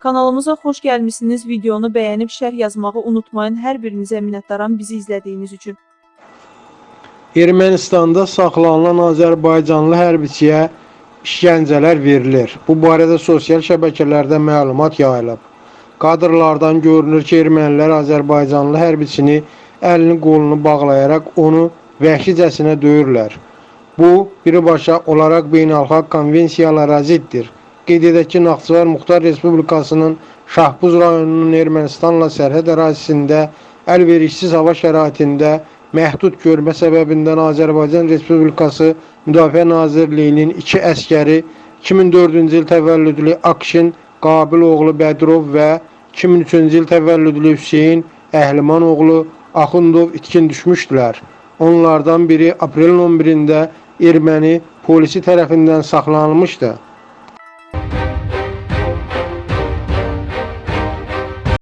Kanalımıza xoş gəlmisiniz. Videonu bəyənib şərh yazmağı unutmayın. Hər birinizə minnətdaram bizi izlədiyiniz üçün. Ermənistanda saxlanılan Azərbaycanlı hərbiçiyə işgəncələr verilir. Bu barədə sosial şəbəkələrdə məlumat yayılıb. Kadrlardan görünür ki, ermənilər Azərbaycanlı hərbiçini əlini qolunu bağlayaraq onu vəhşicəsinə döyürlər. Bu, birbaşa olaraq beynəlxalq konvensiyalara ziddir. Qeyd edək ki, Naxçıvan Muxtar Respublikasının Şahbuz rayonunun Ermənistanla sərhəd ərazisində əlverişsiz hava şəraitində məhdud görmə səbəbindən Azərbaycan Respublikası Müdafiə Nazirliyinin iki əskəri 2004-cü il təvəllüdlü Akşin Qabil oğlu Bədirov və 2003-cü il təvəllüdlü Hüseyn Əhliman oğlu Axundov itkin düşmüşdülər. Onlardan biri aprelin 11-də erməni polisi tərəfindən saxlanılmışdı.